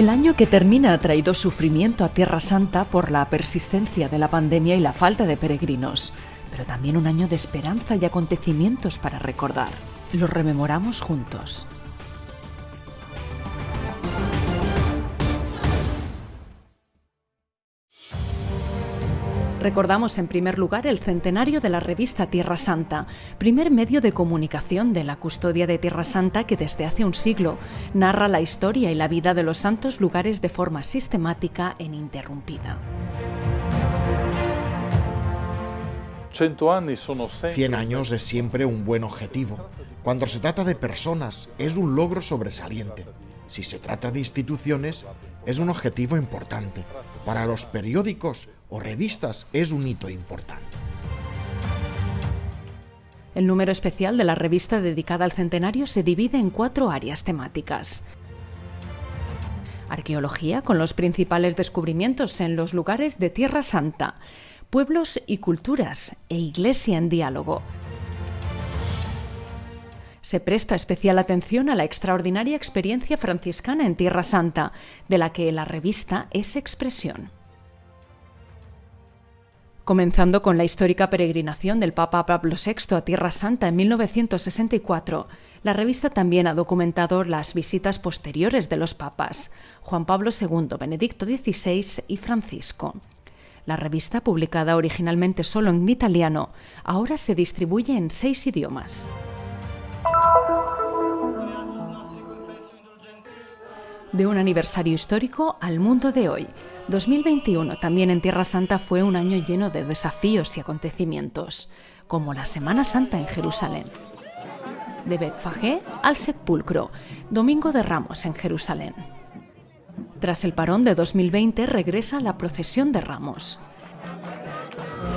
El año que termina ha traído sufrimiento a Tierra Santa por la persistencia de la pandemia y la falta de peregrinos, pero también un año de esperanza y acontecimientos para recordar. Los rememoramos juntos. Recordamos en primer lugar el centenario de la revista Tierra Santa, primer medio de comunicación de la custodia de Tierra Santa que desde hace un siglo narra la historia y la vida de los santos lugares de forma sistemática e ininterrumpida. Cien años es siempre un buen objetivo. Cuando se trata de personas, es un logro sobresaliente. Si se trata de instituciones, es un objetivo importante. Para los periódicos, o revistas es un hito importante. El número especial de la revista dedicada al centenario se divide en cuatro áreas temáticas. Arqueología, con los principales descubrimientos en los lugares de Tierra Santa, pueblos y culturas e iglesia en diálogo. Se presta especial atención a la extraordinaria experiencia franciscana en Tierra Santa, de la que la revista es expresión comenzando con la histórica peregrinación del Papa Pablo VI a Tierra Santa en 1964. La revista también ha documentado las visitas posteriores de los papas, Juan Pablo II, Benedicto XVI y Francisco. La revista, publicada originalmente solo en italiano, ahora se distribuye en seis idiomas. De un aniversario histórico al mundo de hoy, 2021 también en Tierra Santa fue un año lleno de desafíos y acontecimientos, como la Semana Santa en Jerusalén. De Betfagé al Sepulcro, Domingo de Ramos en Jerusalén. Tras el parón de 2020 regresa la procesión de Ramos.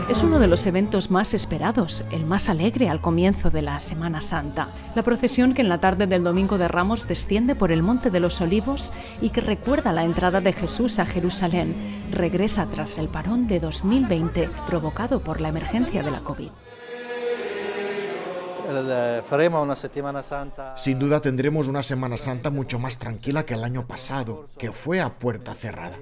Es uno de los eventos más esperados, el más alegre al comienzo de la Semana Santa. La procesión que en la tarde del Domingo de Ramos desciende por el Monte de los Olivos y que recuerda la entrada de Jesús a Jerusalén, regresa tras el parón de 2020 provocado por la emergencia de la COVID. Sin duda tendremos una Semana Santa mucho más tranquila que el año pasado, que fue a puerta cerrada.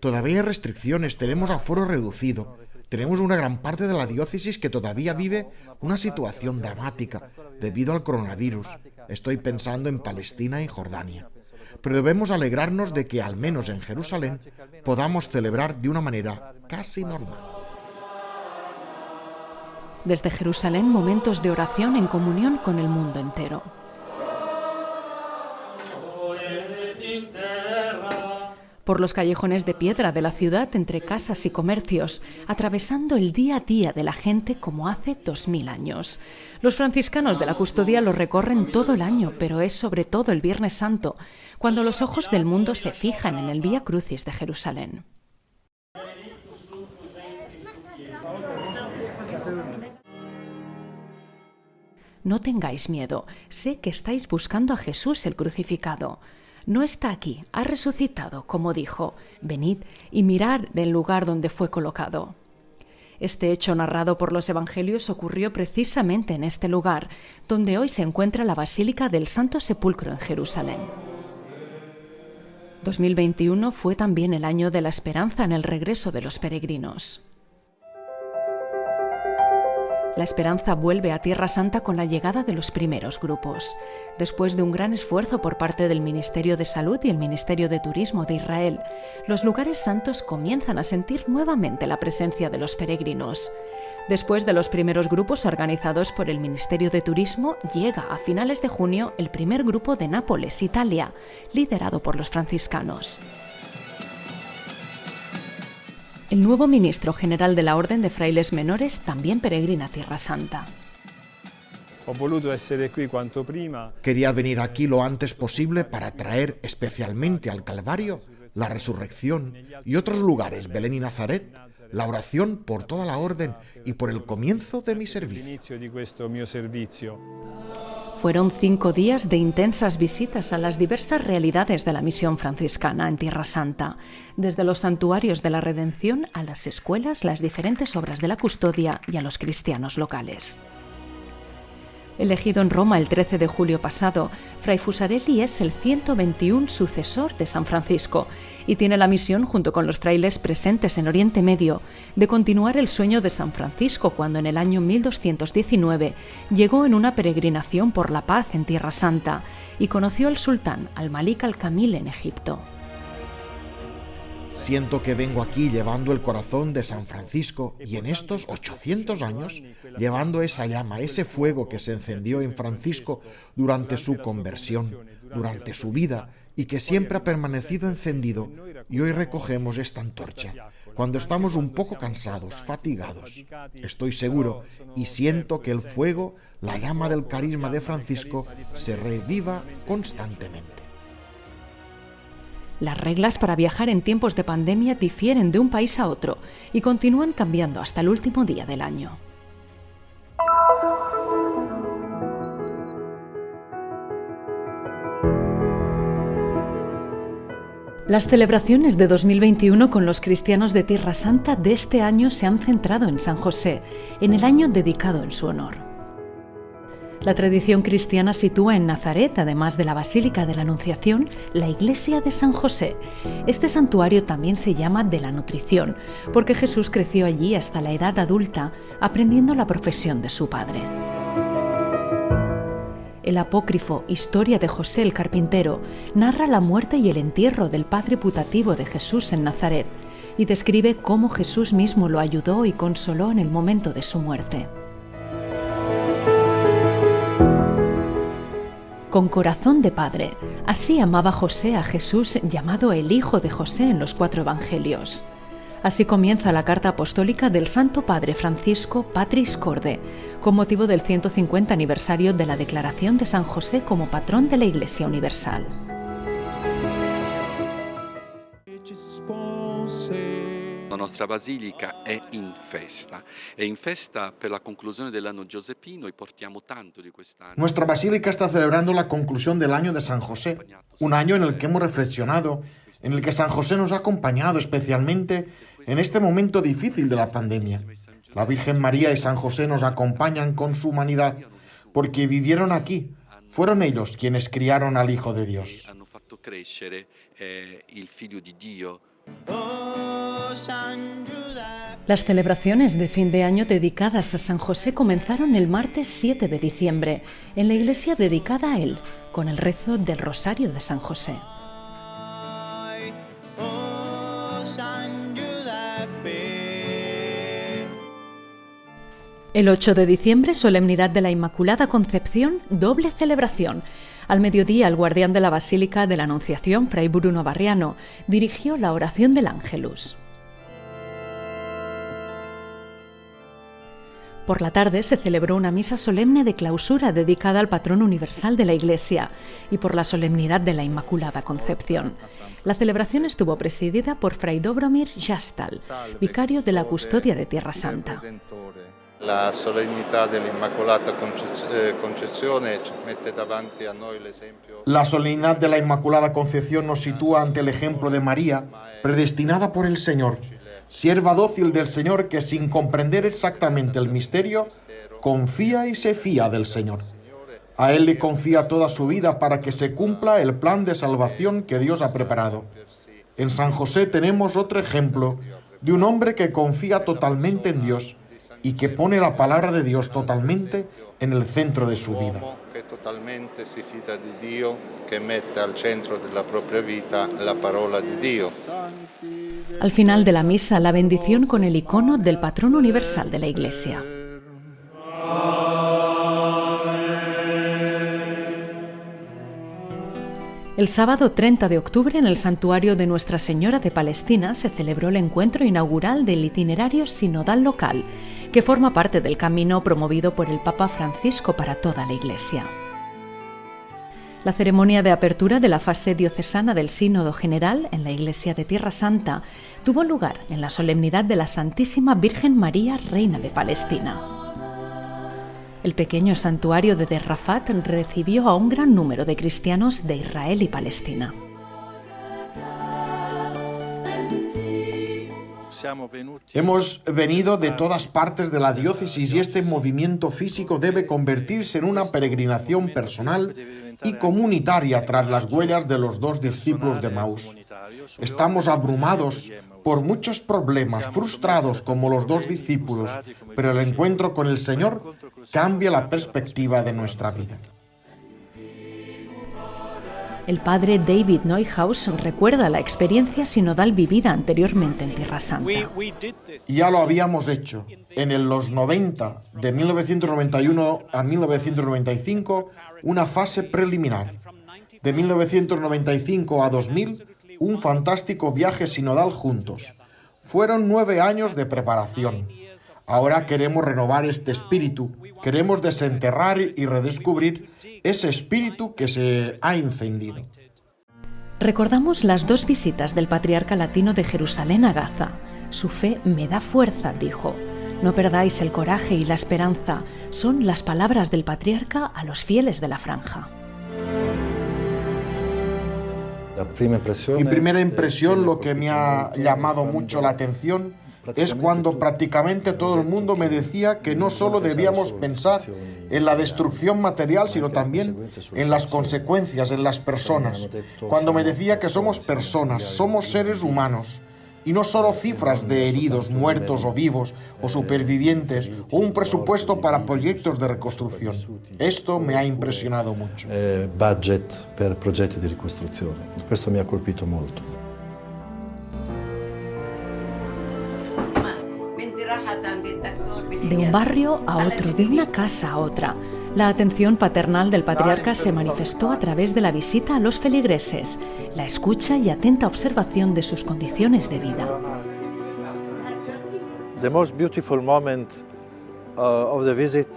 Todavía hay restricciones, tenemos aforo reducido, tenemos una gran parte de la diócesis que todavía vive una situación dramática debido al coronavirus. Estoy pensando en Palestina y Jordania. Pero debemos alegrarnos de que, al menos en Jerusalén, podamos celebrar de una manera casi normal. Desde Jerusalén, momentos de oración en comunión con el mundo entero. Por los callejones de piedra de la ciudad entre casas y comercios, atravesando el día a día de la gente como hace dos mil años. Los franciscanos de la custodia lo recorren todo el año, pero es sobre todo el Viernes Santo, cuando los ojos del mundo se fijan en el Vía Crucis de Jerusalén. No tengáis miedo, sé que estáis buscando a Jesús el crucificado no está aquí, ha resucitado, como dijo, venid y mirad del lugar donde fue colocado. Este hecho narrado por los Evangelios ocurrió precisamente en este lugar, donde hoy se encuentra la Basílica del Santo Sepulcro en Jerusalén. 2021 fue también el año de la esperanza en el regreso de los peregrinos. La esperanza vuelve a Tierra Santa con la llegada de los primeros grupos. Después de un gran esfuerzo por parte del Ministerio de Salud y el Ministerio de Turismo de Israel, los lugares santos comienzan a sentir nuevamente la presencia de los peregrinos. Después de los primeros grupos organizados por el Ministerio de Turismo, llega a finales de junio el primer grupo de Nápoles, Italia, liderado por los franciscanos. El nuevo ministro general de la Orden de Frailes Menores también peregrina a Tierra Santa. Quería venir aquí lo antes posible para traer especialmente al Calvario la resurrección y otros lugares, Belén y Nazaret, la oración por toda la orden y por el comienzo de mi servicio. Fueron cinco días de intensas visitas a las diversas realidades de la misión franciscana en Tierra Santa, desde los santuarios de la Redención a las escuelas, las diferentes obras de la custodia y a los cristianos locales. Elegido en Roma el 13 de julio pasado, Fray Fusarelli es el 121 sucesor de San Francisco y tiene la misión, junto con los frailes presentes en Oriente Medio, de continuar el sueño de San Francisco cuando en el año 1219 llegó en una peregrinación por la paz en Tierra Santa y conoció al sultán al-Malik al-Kamil en Egipto. Siento que vengo aquí llevando el corazón de San Francisco y en estos 800 años llevando esa llama, ese fuego que se encendió en Francisco durante su conversión, durante su vida y que siempre ha permanecido encendido y hoy recogemos esta antorcha. Cuando estamos un poco cansados, fatigados, estoy seguro y siento que el fuego, la llama del carisma de Francisco, se reviva constantemente. Las reglas para viajar en tiempos de pandemia difieren de un país a otro y continúan cambiando hasta el último día del año. Las celebraciones de 2021 con los cristianos de Tierra Santa de este año se han centrado en San José, en el año dedicado en su honor. La tradición cristiana sitúa en Nazaret, además de la Basílica de la Anunciación, la iglesia de San José. Este santuario también se llama de la nutrición, porque Jesús creció allí hasta la edad adulta, aprendiendo la profesión de su padre. El apócrifo Historia de José el Carpintero narra la muerte y el entierro del padre putativo de Jesús en Nazaret y describe cómo Jesús mismo lo ayudó y consoló en el momento de su muerte. con corazón de padre. Así amaba José a Jesús llamado el Hijo de José en los cuatro Evangelios. Así comienza la carta apostólica del Santo Padre Francisco Patris Corde, con motivo del 150 aniversario de la declaración de San José como patrón de la Iglesia Universal. nostra basilica è in festa. È in festa per la conclusione dell'anno giuseppino e portiamo tanto di quest'anno. Nuestra basílica está celebrando la conclusión del año de San José, un año en el que hemos reflexionado, en el que San José nos ha acompañado especialmente en este momento difícil de la pandemia. La Virgen María y San José nos acompañan con su humanidad porque vivieron aquí. Fueron ellos quienes criaron al Hijo de Dios. Eh. Las celebraciones de fin de año dedicadas a San José comenzaron el martes 7 de diciembre en la iglesia dedicada a él, con el rezo del Rosario de San José. El 8 de diciembre, solemnidad de la Inmaculada Concepción, doble celebración al mediodía, el guardián de la Basílica de la Anunciación, Fray Bruno Barriano, dirigió la oración del Ángelus. Por la tarde se celebró una misa solemne de clausura dedicada al patrón universal de la Iglesia y por la solemnidad de la Inmaculada Concepción. La celebración estuvo presidida por Fray Dobromir Jastal, vicario de la Custodia de Tierra Santa. La solemnidad de la Inmaculada Concepción mete davanti a noi l'esempio. La solemnidad de la Inmaculada Concepción nos sitúa ante el ejemplo de María, predestinada por el Señor, sierva dócil del Señor que sin comprender exactamente el misterio, confía y se fía del Señor. A Él le confía toda su vida para que se cumpla el plan de salvación que Dios ha preparado. En San José tenemos otro ejemplo de un hombre que confía totalmente en Dios y que pone la palabra de Dios totalmente en el centro de su vida. Que totalmente si fida di Dio, che mette al centro della propria vita la parola di Dio. Al final de la misa, la bendición con el icono del patrón universal de la Iglesia. El sábado 30 de octubre en el santuario de Nuestra Señora de Palestina se celebró el encuentro inaugural del itinerario sinodal local, que forma parte del camino promovido por el Papa Francisco para toda la Iglesia. La ceremonia de apertura de la fase diocesana del Sínodo General en la Iglesia de Tierra Santa tuvo lugar en la solemnidad de la Santísima Virgen María, Reina de Palestina. El pequeño santuario de Derrafat recibió a un gran número de cristianos de Israel y Palestina. Hemos venido de todas partes de la diócesis y este movimiento físico debe convertirse en una peregrinación personal y comunitaria tras las huellas de los dos discípulos de Maús. Estamos abrumados por muchos problemas, frustrados como los dos discípulos, pero el encuentro con el Señor cambia la perspectiva de nuestra vida. El padre David Neuhaus recuerda la experiencia sinodal vivida anteriormente en Tierra Santa. Ya lo habíamos hecho. En los 90, de 1991 a 1995, una fase preliminar. De 1995 a 2000, un fantástico viaje sinodal juntos. Fueron nueve años de preparación. Ahora queremos renovar este espíritu, queremos desenterrar y redescubrir ese espíritu que se ha encendido. Recordamos las dos visitas del patriarca latino de Jerusalén a Gaza. Su fe me da fuerza, dijo. No perdáis el coraje y la esperanza, son las palabras del patriarca a los fieles de la franja. Mi primera impresión, lo que me ha llamado mucho la atención, es cuando prácticamente todo el mundo me decía que no solo debíamos pensar en la destrucción material, sino también en las consecuencias, en las personas. Cuando me decía que somos personas, somos seres humanos, y no solo cifras de heridos, muertos o vivos o supervivientes o un presupuesto para proyectos de reconstrucción. Esto me ha impresionado mucho. Eh, budget per progetti di ricostruzione. Questo mi ha colpito molto. De un barrio a otro, de una casa a otra. La atención paternal del patriarca se manifestó a través de la visita a los feligreses, la escucha y atenta observación de sus condiciones de vida. The most beautiful moment of the visit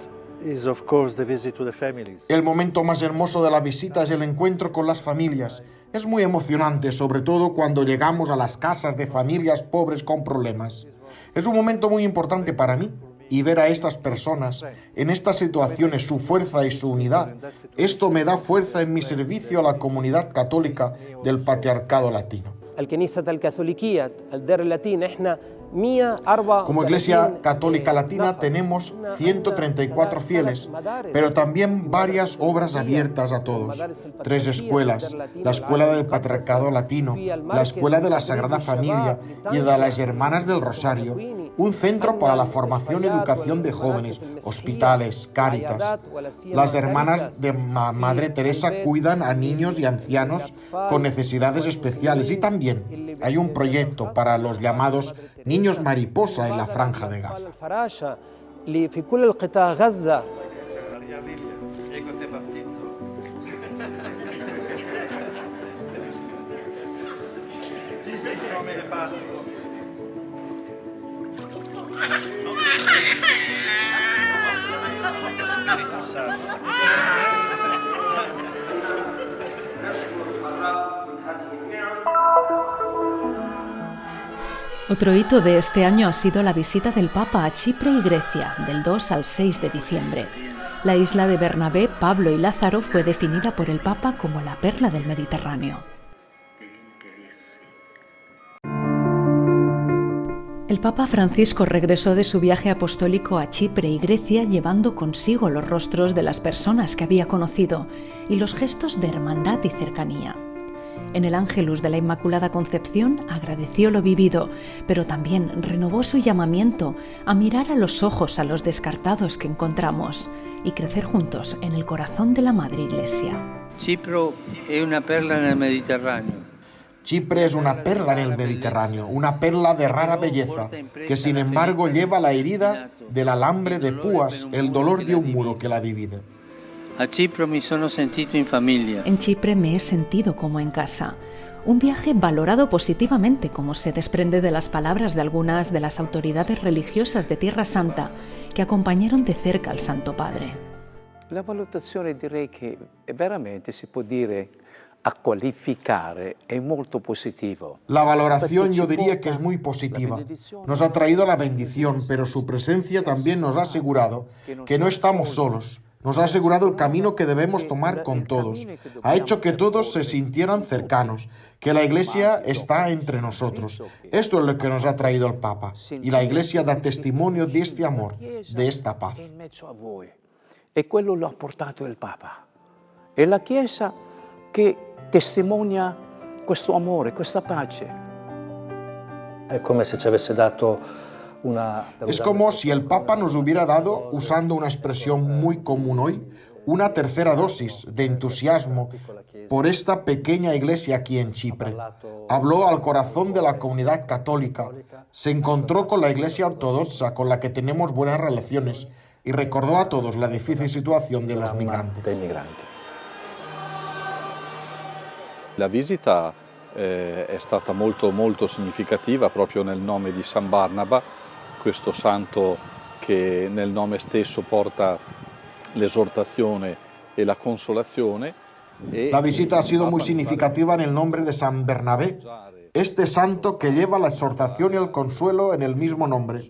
is of course the visit to the families. El momento más hermoso de la visita es el encuentro con las familias. Es muy emocionante, sobre todo cuando llegamos a las casas de familias pobres con problemas. Es un momento muy importante para mí y ver a estas personas en estas situaciones su fuerza y su unidad. Esto me da fuerza en mi servicio a la comunidad católica del patriarcado latino. Como Iglesia Católica Latina tenemos 134 fieles, pero también varias obras abiertas a todos. Tres escuelas, la Escuela del Patriarcado Latino, la Escuela de la Sagrada Familia y de las Hermanas del Rosario, un centro para la formación y educación de jóvenes, hospitales, cáritas. Las hermanas de Madre Teresa cuidan a niños y ancianos con necesidades especiales y también hay un proyecto para los llamados niños mariposa en la franja de Gaza. Otro hito de este año ha sido la visita del Papa a Chipre y Grecia, del 2 al 6 de diciembre. La isla de Bernabé, Pablo y Lázaro fue definida por el Papa como la perla del Mediterráneo. El Papa Francisco regresó de su viaje apostólico a Chipre y Grecia llevando consigo los rostros de las personas que había conocido y los gestos de hermandad y cercanía. En el Ángelus de la Inmaculada Concepción agradeció lo vivido, pero también renovó su llamamiento a mirar a los ojos a los descartados que encontramos y crecer juntos en el corazón de la Madre Iglesia. Chipre es una perla en el Mediterráneo. Chipre es una perla en el Mediterráneo, una perla de rara belleza, que sin embargo lleva la herida del alambre de púas, el dolor de un muro que la divide. A Chipre me sono sentito en familia. En Chipre me he sentido como en casa. Un viaje valorado positivamente, como se desprende de las palabras de algunas de las autoridades religiosas de Tierra Santa que acompañaron de cerca al Santo Padre. La valutazione direi che veramente si può dire a qualificare è molto positivo. La valoración yo diría que es muy positiva. Nos ha traído la bendición, pero su presencia también nos ha asegurado que no estamos solos nos ha asegurado el camino que debemos tomar con todos. Ha hecho que todos se sintieran cercanos, que la Iglesia está entre nosotros. Esto es lo que nos ha traído el Papa. Y la Iglesia da testimonio de este amor, de esta paz. E quello lo ha portato il Papa. È la Chiesa che testimonia questo amore, questa pace. È come se ci avesse dato Es como si el Papa nos hubiera dado, usando una expresión muy común hoy, una tercera dosis de entusiasmo por esta pequeña iglesia aquí en Chipre. Habló al corazón de la comunidad católica, se encontró con la iglesia ortodoxa con la que tenemos buenas relaciones y recordó a todos la difícil situación de los migrantes. La visita eh, è stata molto, molto significativa proprio nel nome di San Barnaba, questo santo che nel nome stesso porta l'esortazione e la consolazione. E la visita ha sido muy significativa en el nombre de San Bernabé, este santo que lleva la exhortación y el consuelo en el mismo nombre.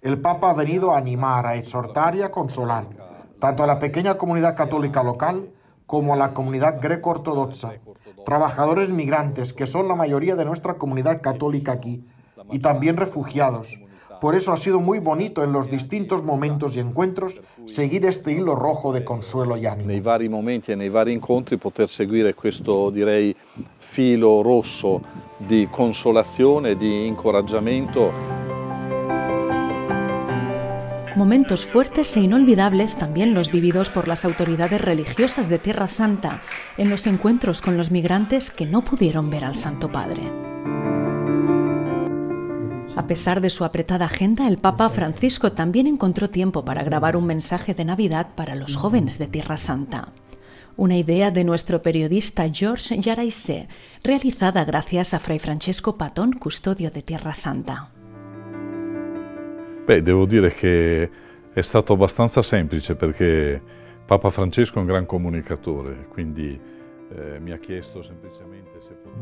El Papa ha venido a animar, a exhortar y a consolar, tanto a la pequeña comunidad católica local como a la comunidad greco-ortodoxa, trabajadores migrantes, que son la mayoría de nuestra comunidad católica aquí, y también refugiados. Por eso ha sido muy bonito en los distintos momentos y encuentros seguir este hilo rojo de consuelo y ánimo. Nei vari momenti e nei vari incontri poter seguire questo, direi, filo rosso di consolazione, di incoraggiamento. Momentos fuertes e inolvidables también los vividos por las autoridades religiosas de Tierra Santa en los encuentros con los migrantes que no pudieron ver al Santo Padre. A pesar de su apretada agenda, el Papa Francisco también encontró tiempo para grabar un mensaje de Navidad para los jóvenes de Tierra Santa. Una idea de nuestro periodista George Yaraise, realizada gracias a Fray Francesco Patón, custodio de Tierra Santa. Beh, devo dire che è stato abbastanza semplice perché Papa Francesco è un gran comunicatore, quindi eh.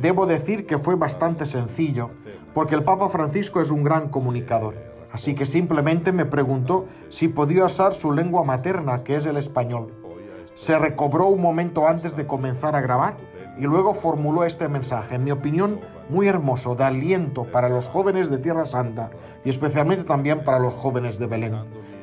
Debo decir que fue bastante sencillo, porque el Papa Francisco es un gran comunicador. Así que simplemente me preguntó si podía usar su lengua materna, que es el español. Se recobró un momento antes de comenzar a grabar y luego formuló este mensaje, en mi opinión, muy hermoso, de aliento para los jóvenes de Tierra Santa y especialmente también para los jóvenes de Belén,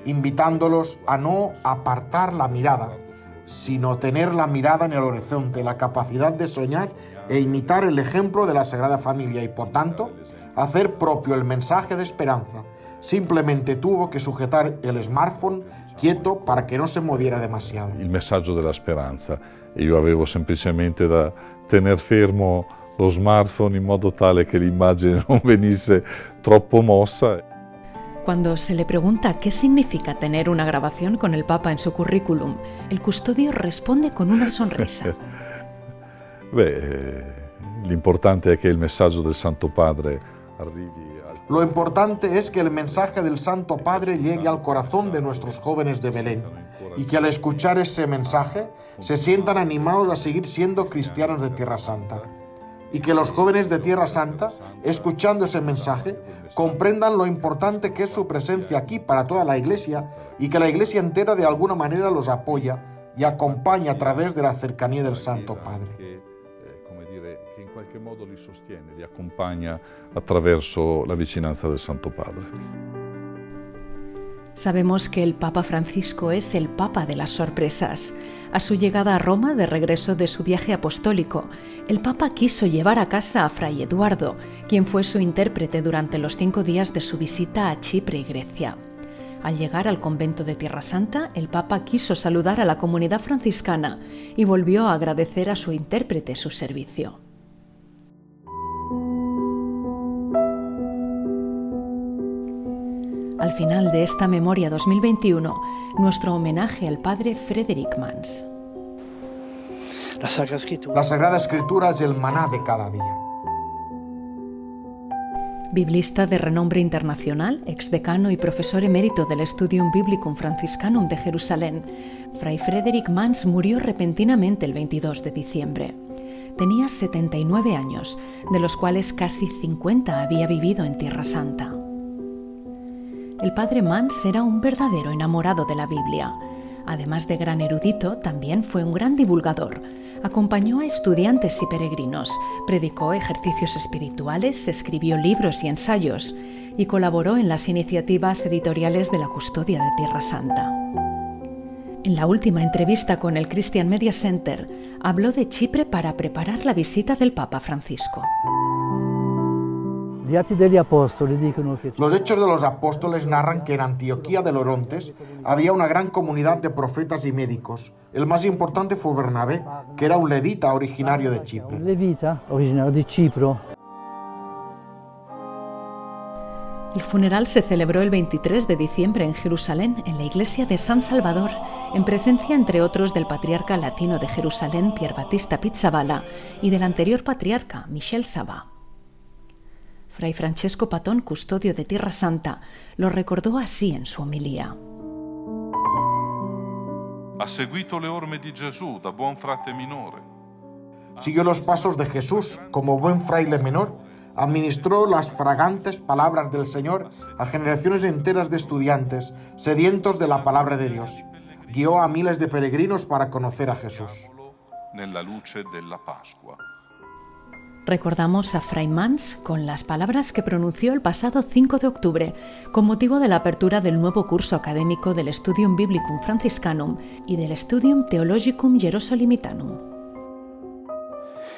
invitándolos a no apartar la mirada, sino tener la mirada en el horizonte, la capacidad de soñar e imitar el ejemplo de la Sagrada Familia y, por tanto, hacer propio el mensaje de esperanza. Simplemente tuvo que sujetar el smartphone quieto para que no se moviera demasiado. Il messaggio della speranza e io avevo semplicemente da tenere fermo lo smartphone in modo tale che l'immagine non venisse troppo mossa. Cuando se le pregunta qué significa tener una grabación con el Papa en su currículum, el custodio responde con una sonrisa. Beh, l'importante è che il messaggio del Santo Padre Lo importante es que el mensaje del Santo Padre llegue al corazón de nuestros jóvenes de Belén y que al escuchar ese mensaje se sientan animados a seguir siendo cristianos de Tierra Santa. Y que los jóvenes de Tierra Santa, escuchando ese mensaje, comprendan lo importante que es su presencia aquí para toda la Iglesia y que la Iglesia entera de alguna manera los apoya y acompaña a través de la cercanía del Santo Padre. Che, come dire, che in qualche modo li sostiene, li accompagna attraverso la vicinanza del Santo Padre. Sabemos que el Papa Francisco es el Papa de las sorpresas. A su llegada a Roma, de regreso de su viaje apostólico, el Papa quiso llevar a casa a Fray Eduardo, quien fue su intérprete durante los cinco días de su visita a Chipre y Grecia. Al llegar al convento de Tierra Santa, el Papa quiso saludar a la comunidad franciscana y volvió a agradecer a su intérprete su servicio. Al final de esta memoria 2021, nuestro homenaje al padre Frederick Mans. La Sagrada Escritura es el maná de cada día. Biblista de renombre internacional, exdecano y profesor emérito del Studium Biblicum Franciscanum de Jerusalén, Fray Frederick Mans murió repentinamente el 22 de diciembre. Tenía 79 años, de los cuales casi 50 había vivido en Tierra Santa. El padre Mans era un verdadero enamorado de la Biblia. Además de gran erudito, también fue un gran divulgador. Acompañó a estudiantes y peregrinos, predicó ejercicios espirituales, escribió libros y ensayos y colaboró en las iniciativas editoriales de la Custodia de Tierra Santa. En la última entrevista con el Christian Media Center, habló de Chipre para preparar la visita del Papa Francisco. Los hechos de los apóstoles narran que en Antioquía de Lorontes había una gran comunidad de profetas y médicos. El más importante fue Bernabé, que era un levita originario de Chipre. Levita, originario de Chipre. El funeral se celebró el 23 de diciembre en Jerusalén, en la iglesia de San Salvador, en presencia, entre otros, del patriarca latino de Jerusalén, Pier Battista Pizzaballa, y del anterior patriarca, Michel Sabá. Fray Francesco Patón, custodio de Tierra Santa, lo recordó así en su homilía. Ha seguito le orme di Gesù da buon frate minore. Siguió los pasos de Jesús como buen fraile menor administró las fragantes palabras del Señor a generaciones enteras de estudiantes sedientos de la palabra de Dios. Guió a miles de peregrinos para conocer a Jesús. Recordamos a Fray Mans con las palabras que pronunció el pasado 5 de octubre con motivo de la apertura del nuevo curso académico del Studium Biblicum Franciscanum y del Studium Theologicum Jerusalemitanum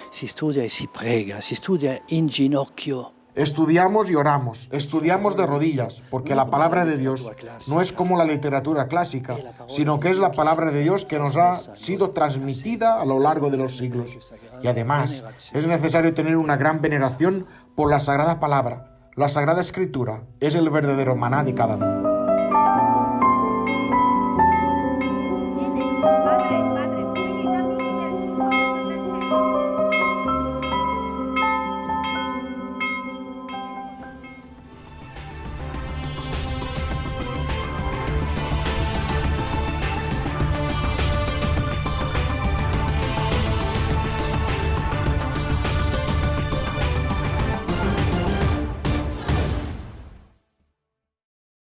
si estudia y si prega, si estudia en ginocchio. Estudiamos y oramos, estudiamos de rodillas, porque la palabra de Dios no es como la literatura clásica, sino que es la palabra de Dios que nos ha sido transmitida a lo largo de los siglos. Y además, es necesario tener una gran veneración por la Sagrada Palabra. La Sagrada Escritura es el verdadero maná de cada día.